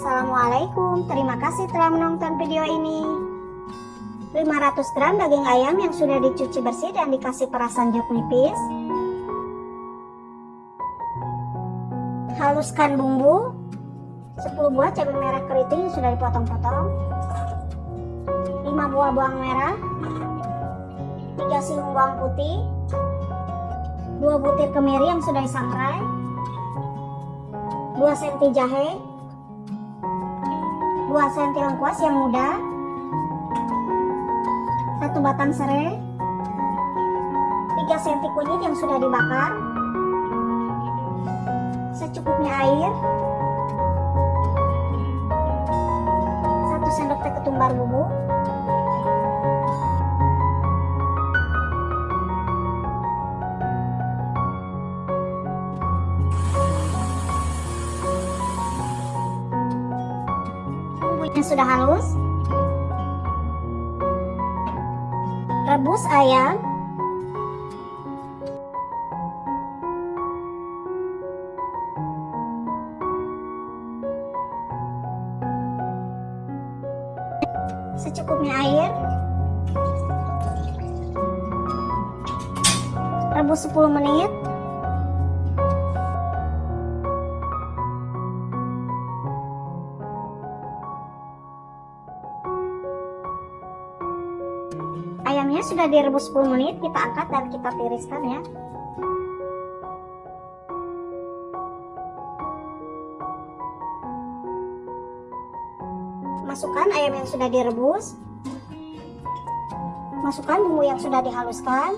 Assalamualaikum, terima kasih telah menonton video ini. 500 gram daging ayam yang sudah dicuci bersih dan dikasih perasan jeruk nipis. Haluskan bumbu. 10 buah cabai merah keriting yang sudah dipotong-potong. 5 buah bawang merah. 3 siung bawang putih. 2 butir kemiri yang sudah disangrai. 2 senti jahe 2 senti lengkuas yang muda. Satu batang serai 3 senti kunyit yang sudah dibakar. Secukupnya air. 1 sendok teh ketumbar bubuk bumbunya sudah halus. Rebus ayam. Secukupnya air. Rebus 10 menit ayamnya sudah direbus 10 menit kita angkat dan kita tiriskan ya. Masukkan ayam yang sudah direbus. Masukkan bumbu yang sudah dihaluskan.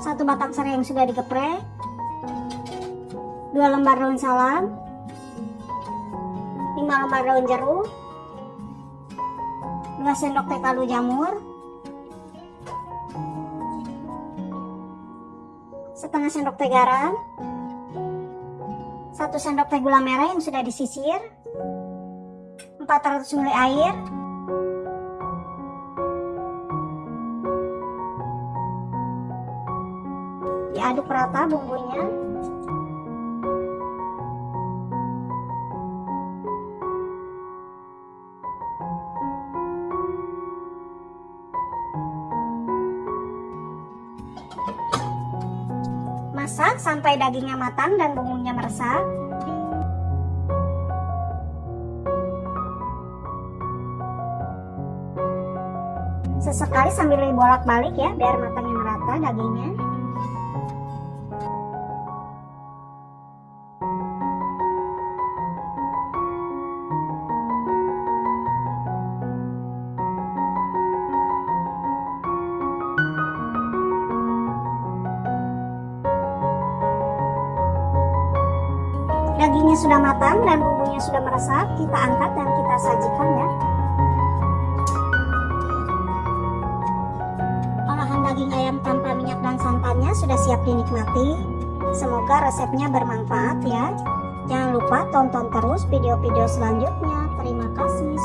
Satu batang serai yang sudah digeprek. Dua lembar daun salam. Lima lembar daun jeruk 2 sendok teh kaldu jamur. Setengah sendok teh garam. 1 sendok teh gula merah yang sudah disisir. 400 ml air. Diaduk rata bumbunya masak sampai dagingnya matang dan bumbunya meresap. Sesekali sambil bolak-balik ya biar matangnya merata dagingnya dagingnya sudah matang dan bumbunya sudah meresap kita angkat dan kita sajikan ya. Olahan daging ayam tanpa minyak dan santannya sudah siap dinikmati. Semoga resepnya bermanfaat ya. Jangan lupa tonton terus video-video selanjutnya. Terima kasih